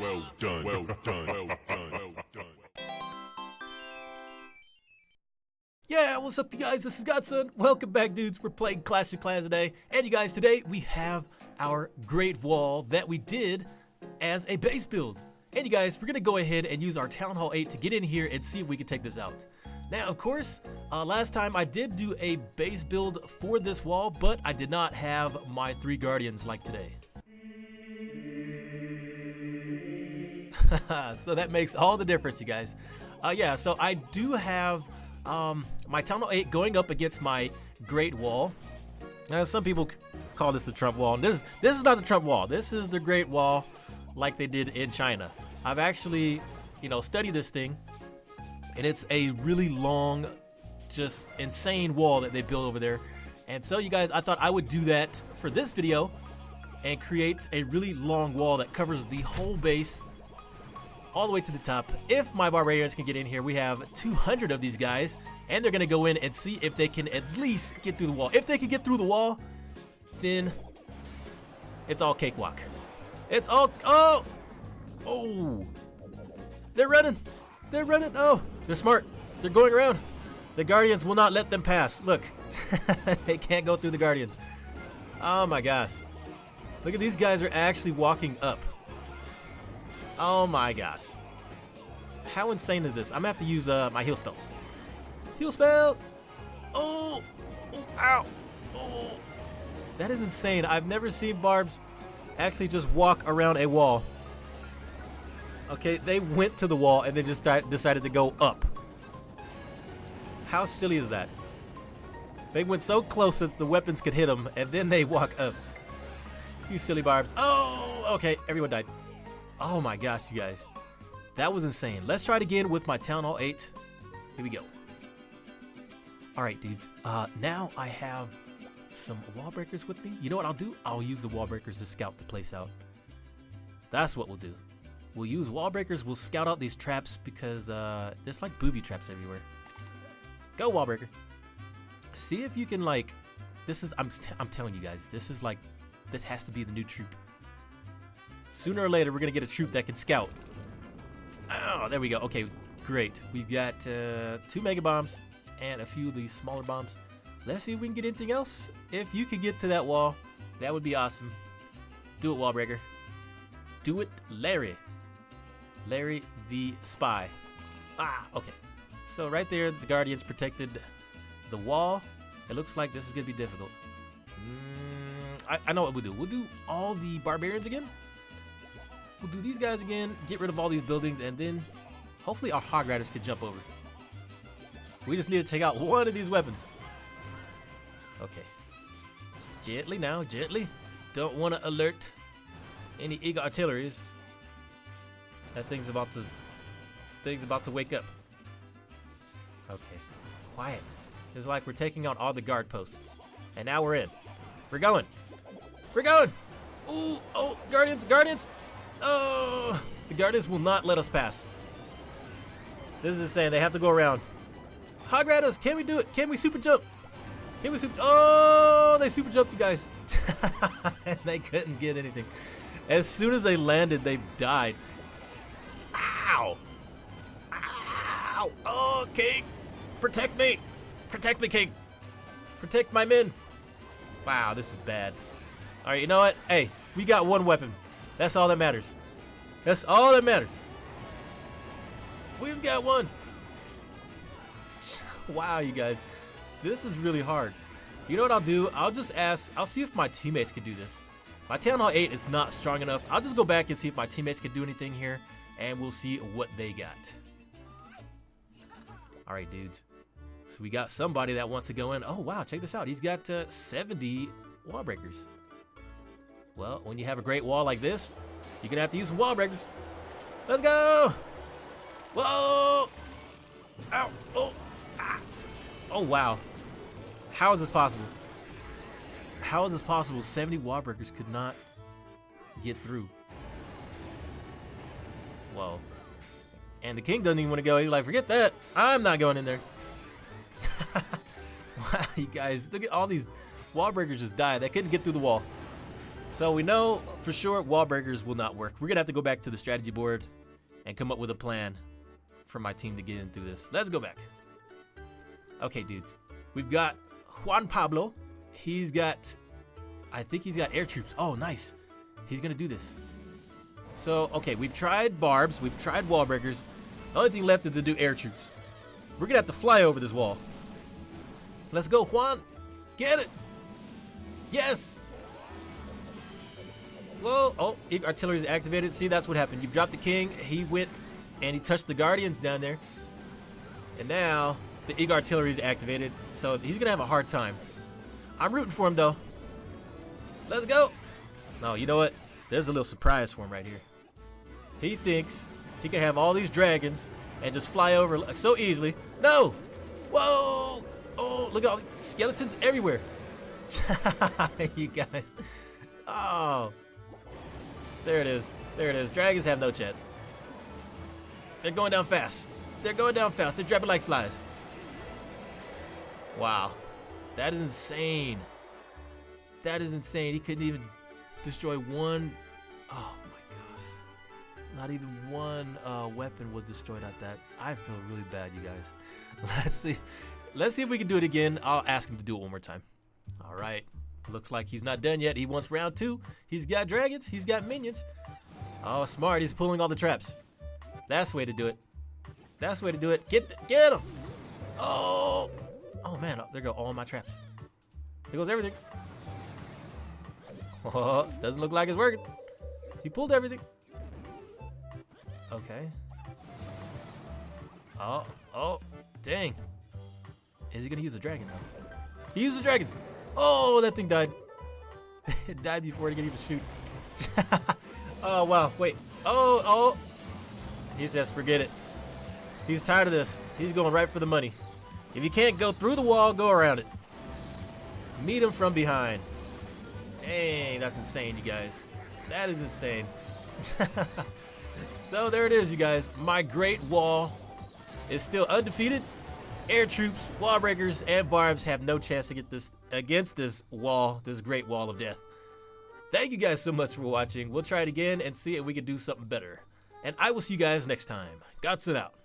Well done. Well done. Well done. Well done. Yeah, what's up, you guys? This is Godson. Welcome back, dudes. We're playing Clash of Clans today. And you guys, today we have our Great Wall that we did as a base build. And you guys, we're gonna go ahead and use our Town Hall 8 to get in here and see if we can take this out. Now, of course, uh, last time I did do a base build for this wall, but I did not have my three Guardians like today. so that makes all the difference, you guys. Uh, yeah, so I do have um, my Town Hall 8 going up against my Great Wall. Now, some people call this the Trump Wall. This, this is not the Trump Wall. This is the Great Wall like they did in China. I've actually, you know, studied this thing, and it's a really long, just insane wall that they built over there. And so, you guys, I thought I would do that for this video and create a really long wall that covers the whole base all the way to the top. If my barbarians can get in here, we have 200 of these guys, and they're gonna go in and see if they can at least get through the wall. If they can get through the wall, then it's all cakewalk. It's all, oh, oh, they're running, they're running, oh, they're smart, they're going around. The Guardians will not let them pass. Look, they can't go through the Guardians. Oh my gosh. Look at these guys are actually walking up. Oh my gosh. How insane is this? I'm gonna have to use uh, my heal spells. Heal spells! Oh! oh ow! Oh! That is insane. I've never seen barbs actually just walk around a wall. Okay, they went to the wall and then just decided to go up. How silly is that? They went so close that the weapons could hit them, and then they walk up. You silly barbs. Oh, okay, everyone died. Oh my gosh, you guys. That was insane. Let's try it again with my Town Hall 8. Here we go. Alright, dudes. Uh, now I have some wall breakers with me. You know what I'll do? I'll use the wall breakers to scout the place out. That's what we'll do. We'll use wall breakers. We'll scout out these traps because uh, there's like booby traps everywhere. Go, wall breaker. See if you can like. This is. I'm. I'm telling you guys. This is like. This has to be the new troop. Sooner or later, we're gonna get a troop that can scout. Oh, there we go. Okay, great. We've got uh, two mega bombs and a few of these smaller bombs. Let's see if we can get anything else. If you could get to that wall, that would be awesome. Do it, Wallbreaker. Do it, Larry. Larry the Spy. Ah, okay. So right there, the Guardians protected the wall. It looks like this is going to be difficult. Mm, I, I know what we'll do. We'll do all the Barbarians again. We'll do these guys again, get rid of all these buildings, and then hopefully our Hog Riders can jump over. We just need to take out one of these weapons. Okay. Just gently now, gently. Don't want to alert any Eagle artilleries. That thing's about to thing's about to wake up. Okay. Quiet. It's like we're taking out all the guard posts. And now we're in. We're going. We're going. Ooh, oh, Guardians, Guardians. Oh, the Guardians will not let us pass. This is insane. They have to go around. Hog can we do it? Can we super jump? Can we super? Oh, they super jumped, you guys. and they couldn't get anything. As soon as they landed, they died. Ow! Ow! Oh, King! Protect me! Protect me, King! Protect my men! Wow, this is bad. Alright, you know what? Hey, we got one weapon. That's all that matters. That's all that matters. We've got one. Wow, you guys. This is really hard. You know what I'll do? I'll just ask, I'll see if my teammates can do this. My Town Hall 8 is not strong enough. I'll just go back and see if my teammates can do anything here, and we'll see what they got. All right, dudes. So we got somebody that wants to go in. Oh, wow, check this out. He's got uh, 70 wall breakers. Well, when you have a great wall like this, you're to have to use some wall breakers. Let's go! Whoa! Ow! Oh! Ah! Oh, wow. How is this possible? How is this possible? 70 wall breakers could not get through. Whoa. And the king doesn't even want to go. He's like, forget that. I'm not going in there. wow, you guys, look at all these wall breakers just died. They couldn't get through the wall. So we know for sure wall breakers will not work. We're gonna have to go back to the strategy board and come up with a plan for my team to get in through this. Let's go back. Okay, dudes. We've got Juan Pablo. He's got, I think he's got air troops. Oh, nice. He's gonna do this. So, okay, we've tried barbs, we've tried wall breakers. The only thing left is to do air troops. We're gonna have to fly over this wall. Let's go, Juan. Get it. Yes. Whoa. Oh, artillery is activated. See, that's what happened. You dropped the king. He went and he touched the guardians down there. And now the Eagle artillery is activated. So he's going to have a hard time. I'm rooting for him, though. Let's go. No, you know what? There's a little surprise for him right here. He thinks he can have all these dragons and just fly over so easily. No! Whoa! Oh, look at all the skeletons everywhere. you guys. Oh. There it is. There it is. Dragons have no chance. They're going down fast. They're going down fast. They're dropping like flies. Wow. That is insane. That is insane. He couldn't even destroy one. Oh my gosh. Not even one uh, weapon was destroyed at that. I feel really bad, you guys. Let's see. Let's see if we can do it again. I'll ask him to do it one more time. All right. Looks like he's not done yet. He wants round two. He's got dragons. He's got minions. Oh, smart. He's pulling all the traps. That's the way to do it. That's the way to do it. Get the, get him. Oh. Oh, man. Oh, there go all my traps. There goes everything. Oh, doesn't look like it's working. He pulled everything. Okay. Oh, oh, dang. Is he gonna use a dragon though? He used a dragon. Oh, that thing died. it died before it could even shoot. oh, wow. Wait. Oh, oh. He says, forget it. He's tired of this. He's going right for the money. If you can't go through the wall, go around it. Meet him from behind. Dang, that's insane, you guys. That is insane. so there it is, you guys. My Great Wall is still undefeated. Air troops, wall breakers, and barbs have no chance to get this against this wall, this great wall of death. Thank you guys so much for watching. We'll try it again and see if we can do something better. And I will see you guys next time. Godson out.